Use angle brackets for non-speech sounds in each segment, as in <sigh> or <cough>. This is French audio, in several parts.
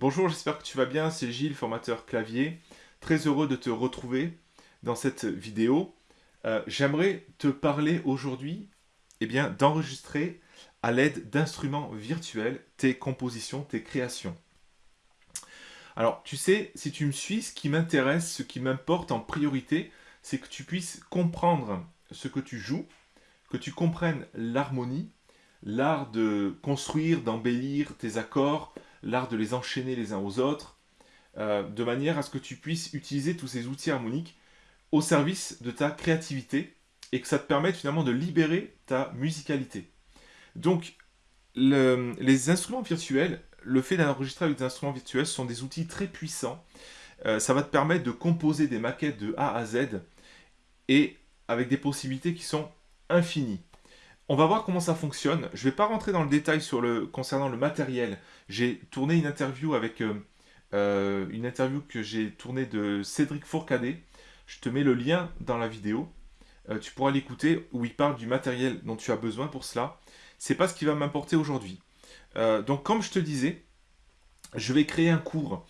Bonjour, j'espère que tu vas bien, c'est Gilles, formateur clavier. Très heureux de te retrouver dans cette vidéo. Euh, j'aimerais te parler aujourd'hui eh d'enregistrer à l'aide d'instruments virtuels tes compositions, tes créations. Alors, tu sais, si tu me suis, ce qui m'intéresse, ce qui m'importe en priorité, c'est que tu puisses comprendre ce que tu joues, que tu comprennes l'harmonie, l'art de construire, d'embellir tes accords, l'art de les enchaîner les uns aux autres, euh, de manière à ce que tu puisses utiliser tous ces outils harmoniques au service de ta créativité et que ça te permette finalement de libérer ta musicalité. Donc, les instruments virtuels, le fait d'enregistrer avec des instruments virtuels sont des outils très puissants. Euh, ça va te permettre de composer des maquettes de A à Z et avec des possibilités qui sont infinies. On va voir comment ça fonctionne. Je ne vais pas rentrer dans le détail concernant le matériel. J'ai tourné une interview avec euh, euh, une interview que j'ai tournée de Cédric Fourcadet. Je te mets le lien dans la vidéo. Euh, tu pourras l'écouter où il parle du matériel dont tu as besoin pour cela. C'est pas ce qui va m'importer aujourd'hui. donc comme je te disais, je vais créer un cours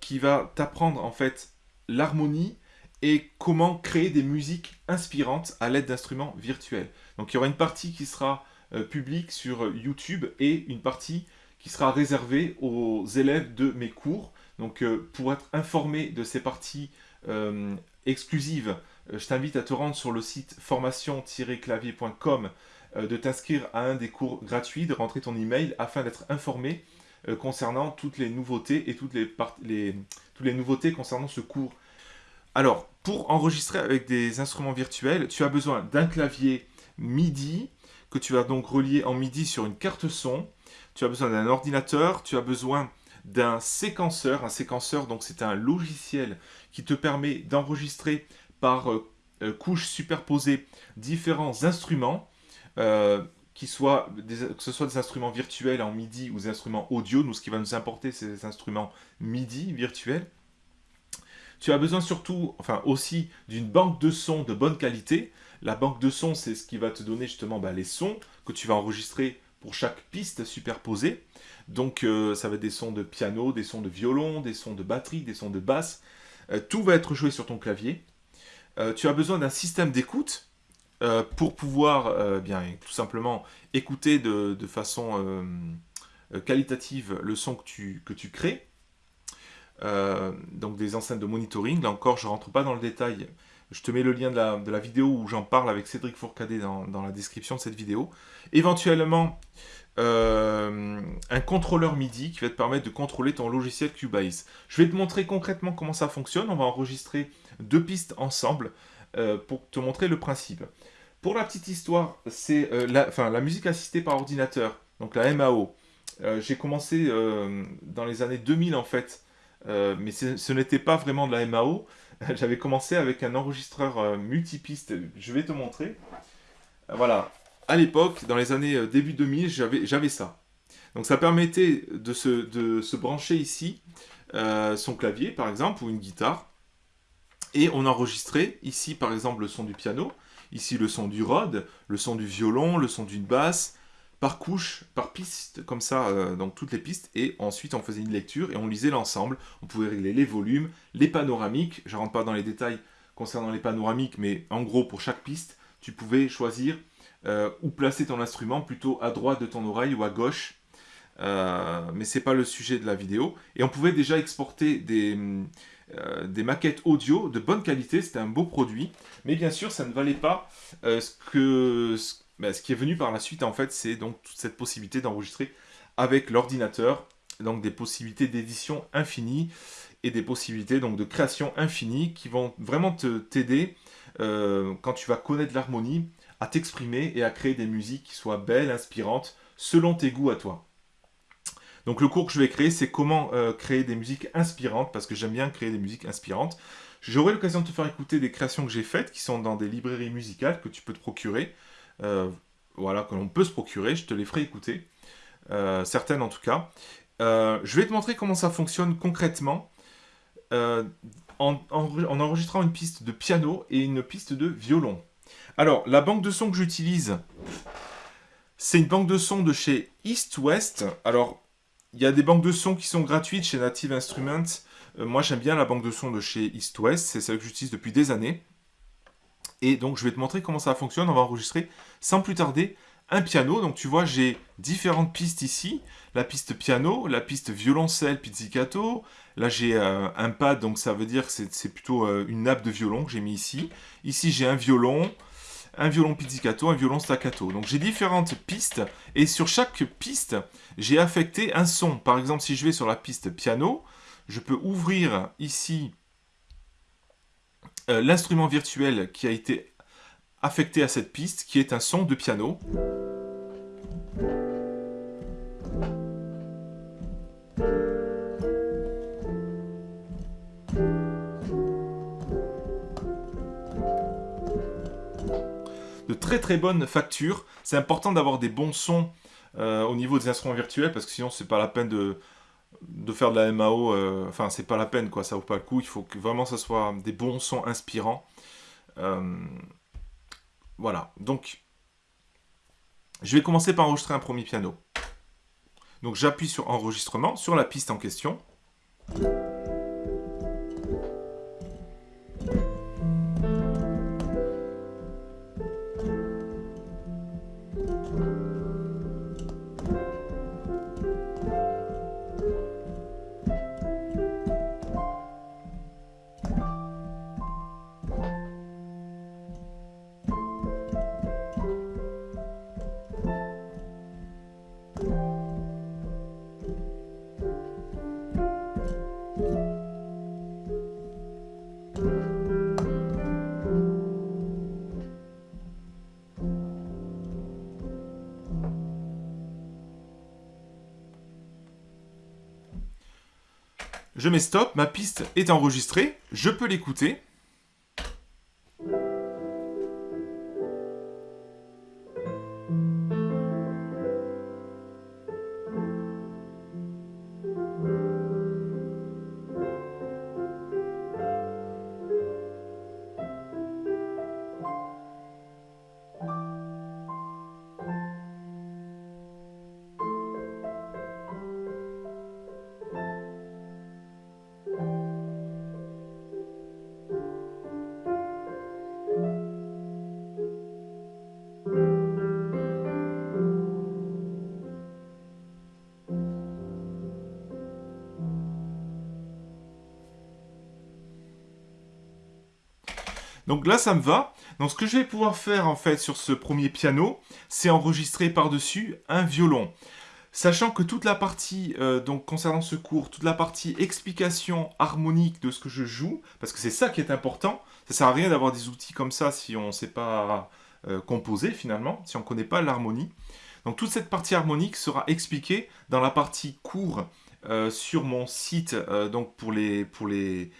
qui va t'apprendre en fait l'harmonie et comment créer des musiques inspirantes à l'aide d'instruments virtuels. Donc il y aura une partie qui sera euh, publique sur YouTube et une partie qui sera réservée aux élèves de mes cours. Donc euh, pour être informé de ces parties euh, exclusives, je t'invite à te rendre sur le site formation-clavier.com, de t'inscrire à un des cours gratuits, de rentrer ton email afin d'être informé concernant toutes les nouveautés et toutes les, les, toutes les nouveautés concernant ce cours. Alors, pour enregistrer avec des instruments virtuels, tu as besoin d'un clavier MIDI, que tu vas donc relier en MIDI sur une carte son. Tu as besoin d'un ordinateur, tu as besoin d'un séquenceur. Un séquenceur, donc c'est un logiciel qui te permet d'enregistrer par euh, euh, couches superposées différents instruments, euh, que ce soit des instruments virtuels en MIDI ou des instruments audio. Nous, ce qui va nous importer, c'est des instruments MIDI virtuels. Tu as besoin surtout, enfin aussi, d'une banque de sons de bonne qualité. La banque de sons, c'est ce qui va te donner justement bah, les sons que tu vas enregistrer pour chaque piste superposée. Donc euh, ça va être des sons de piano, des sons de violon, des sons de batterie, des sons de basse. Euh, tout va être joué sur ton clavier. Euh, tu as besoin d'un système d'écoute pour pouvoir bien tout simplement écouter de, façon qualitative le son que tu, que tu crées. Donc des enceintes de monitoring. Là encore, je ne rentre pas dans le détail je te mets le lien de la, vidéo où j'en parle avec Cédric Fourcadet dans, la description de cette vidéo. Éventuellement, euh, un contrôleur MIDI qui va te permettre de contrôler ton logiciel Cubase. Je vais te montrer concrètement comment ça fonctionne. On va enregistrer deux pistes ensemble euh, pour te montrer le principe. Pour la petite histoire, c'est euh, la, la musique assistée par ordinateur, donc la MAO. J'ai commencé dans les années 2000 en fait, mais ce n'était pas vraiment de la MAO. <laughs> j'avais commencé avec un enregistreur euh, multipiste. Je vais te montrer. Euh, voilà. À l'époque, dans les années euh, début 2000, j'avais ça. Donc ça permettait de se, de se brancher ici son clavier, par exemple, ou une guitare. Et on enregistrait ici, par exemple, le son du piano. Ici, le son du rod, le son du violon, le son d'une basse, par couche, par piste, comme ça, euh, donc toutes les pistes, et ensuite on faisait une lecture et on lisait l'ensemble. On pouvait régler les volumes, les panoramiques, je ne rentre pas dans les détails concernant les panoramiques, mais en gros pour chaque piste, tu pouvais choisir euh, où placer ton instrument, plutôt à droite de ton oreille ou à gauche, euh, mais c'est pas le sujet de la vidéo. Et on pouvait déjà exporter des, des maquettes audio de bonne qualité, c'était un beau produit, mais bien sûr ça ne valait pas ce que... Bah, ce qui est venu par la suite, en fait, c'est donc toute cette possibilité d'enregistrer avec l'ordinateur, donc des possibilités d'édition infinies et des possibilités donc de création infinie qui vont vraiment te t'aider euh, quand tu vas connaître l'harmonie à t'exprimer et à créer des musiques qui soient belles, inspirantes, selon tes goûts à toi. Donc le cours que je vais créer, c'est comment euh, créer des musiques inspirantes, parce que j'aime bien créer des musiques inspirantes. J'aurai l'occasion de te faire écouter des créations que j'ai faites, qui sont dans des librairies musicales que tu peux te procurer. Euh, voilà, que l'on peut se procurer, je te les ferai écouter, euh, certaines en tout cas. Euh, je vais te montrer comment ça fonctionne concrètement en, enregistrant une piste de piano et une piste de violon. Alors, la banque de son que j'utilise, c'est une banque de son de chez East West. Alors, il y a des banques de sons qui sont gratuites chez Native Instruments. Moi, j'aime bien la banque de sons de chez East West. C'est celle que j'utilise depuis des années. Et donc, je vais te montrer comment ça fonctionne. On va enregistrer sans plus tarder un piano. Donc, tu vois, j'ai différentes pistes ici. La piste piano, la piste violoncelle, pizzicato. Là, j'ai euh, un pad, donc ça veut dire que c'est plutôt euh, une nappe de violon que j'ai mis ici. Ici, j'ai un violon, un violon pizzicato, un violon staccato. Donc j'ai différentes pistes et sur chaque piste, j'ai affecté un son. Par exemple, si je vais sur la piste piano, je peux ouvrir ici euh, l'instrument virtuel qui a été affecté à cette piste, qui est un son de piano. de très très bonne facture. C'est important d'avoir des bons sons euh, au niveau des instruments virtuels parce que sinon c'est pas la peine de, de faire de la MAO. Euh, enfin, c'est pas la peine quoi, ça vaut pas le coup. Il faut que vraiment ça soit des bons sons inspirants. Euh, voilà, donc je vais commencer par enregistrer un premier piano. Donc j'appuie sur enregistrement sur la piste en question. Je mets stop, ma piste est enregistrée, je peux l'écouter. Donc là, ça me va. Donc ce que je vais pouvoir faire en fait sur ce premier piano, c'est enregistrer par-dessus un violon. Sachant que toute la partie, euh, concernant ce cours, toute la partie explication harmonique de ce que je joue, parce que c'est ça qui est important, ça sert à rien d'avoir des outils comme ça si on ne sait pas euh, composer finalement, si on ne connaît pas l'harmonie. Donc toute cette partie harmonique sera expliquée dans la partie cours euh, sur mon site, donc pour les, pour les,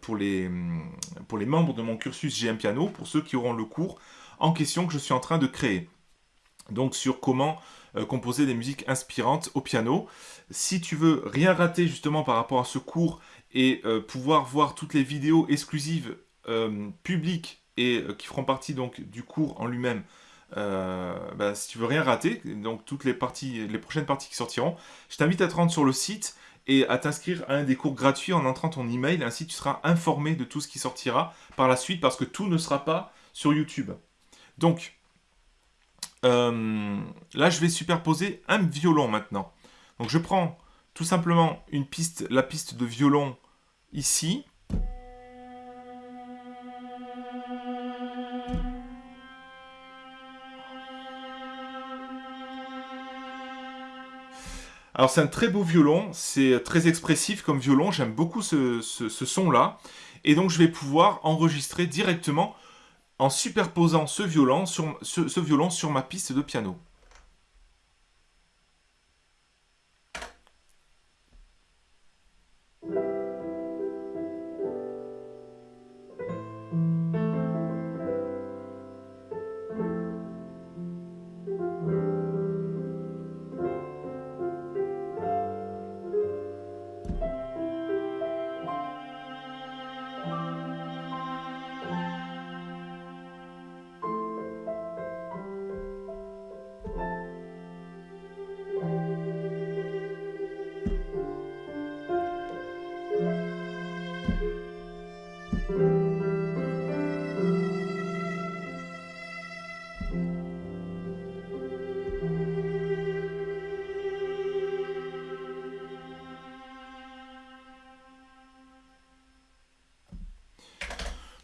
pour, les, pour les membres de mon cursus GM Piano, pour ceux qui auront le cours en question que je suis en train de créer. Donc sur comment euh, composer des musiques inspirantes au piano. Si tu veux rien rater justement par rapport à ce cours et euh, pouvoir voir toutes les vidéos exclusives publiques et qui feront partie donc du cours en lui-même, bah, si tu veux rien rater, donc toutes les parties, les prochaines parties qui sortiront, je t'invite à te rendre sur le site et à t'inscrire à un des cours gratuits en entrant ton email. Ainsi, tu seras informé de tout ce qui sortira par la suite parce que tout ne sera pas sur YouTube. Donc, euh, là, je vais superposer un violon maintenant. Donc, je prends tout simplement une piste, la piste de violon ici. Alors c'est un très beau violon, c'est très expressif comme violon, j'aime beaucoup ce, son-là. Et donc je vais pouvoir enregistrer directement en superposant ce violon sur, ce violon sur ma piste de piano.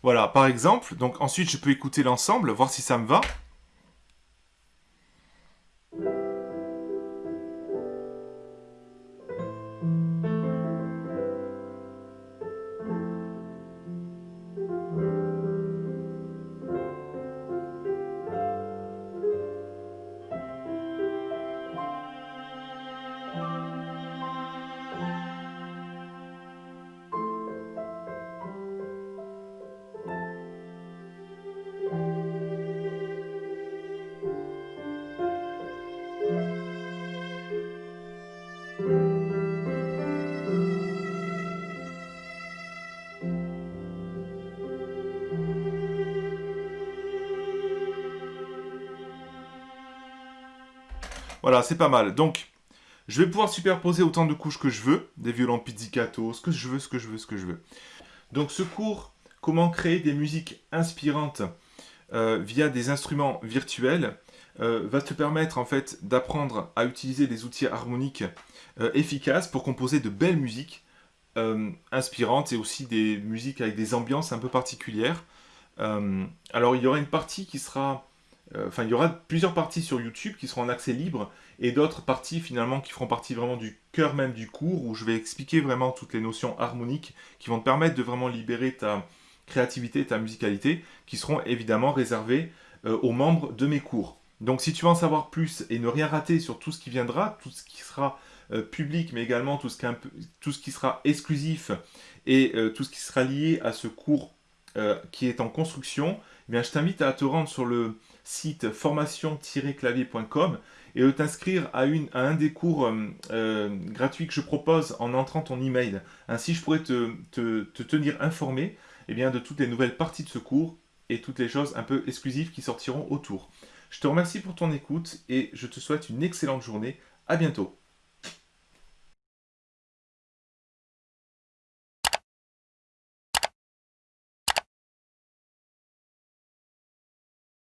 Voilà, par exemple, donc ensuite je peux écouter l'ensemble, voir si ça me va. Voilà, c'est pas mal. Donc, je vais pouvoir superposer autant de couches que je veux, des violons pizzicato, ce que je veux, ce que je veux, ce que je veux. Donc ce cours, comment créer des musiques inspirantes euh, via des instruments virtuels, euh, va te permettre en fait d'apprendre à utiliser des outils harmoniques euh, efficaces pour composer de belles musiques inspirantes et aussi des musiques avec des ambiances un peu particulières. alors il y aura une partie qui sera enfin, il y aura plusieurs parties sur YouTube qui seront en accès libre et d'autres parties finalement qui feront partie vraiment du cœur même du cours où je vais expliquer vraiment toutes les notions harmoniques qui vont te permettre de vraiment libérer ta créativité, ta musicalité, qui seront évidemment réservées euh, aux membres de mes cours. Donc si tu veux en savoir plus et ne rien rater sur tout ce qui viendra, tout ce qui sera euh, public, mais également tout ce, qui tout ce qui sera exclusif et tout ce qui sera lié à ce cours qui est en construction, eh bien, je t'invite à te rendre sur le site formation-clavier.com et de t'inscrire à, un des cours euh, euh, gratuits que je propose en entrant ton email. Ainsi, je pourrais te, tenir informé eh de toutes les nouvelles parties de ce cours et toutes les choses un peu exclusives qui sortiront autour. Je te remercie pour ton écoute et je te souhaite une excellente journée. À bientôt